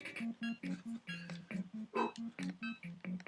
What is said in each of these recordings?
アメリカの人たちは、この人たちは。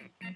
Thank you.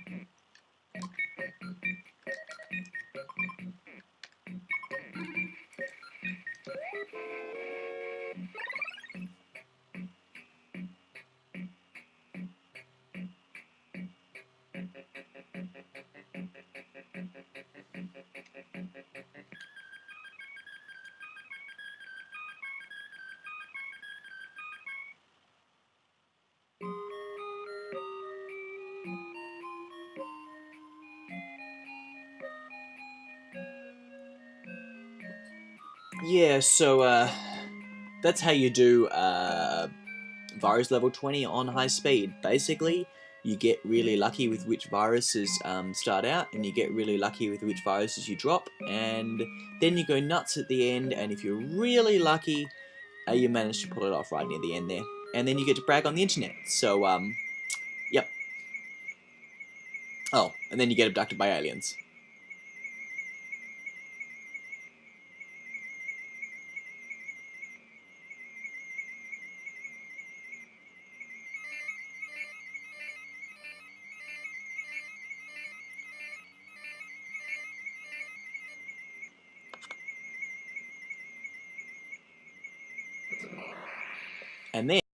Yeah, so uh, that's how you do uh, virus level 20 on high speed. Basically, you get really lucky with which viruses um, start out, and you get really lucky with which viruses you drop, and then you go nuts at the end, and if you're really lucky, uh, you manage to pull it off right near the end there. And then you get to brag on the internet. So, um, yep. Oh, and then you get abducted by aliens.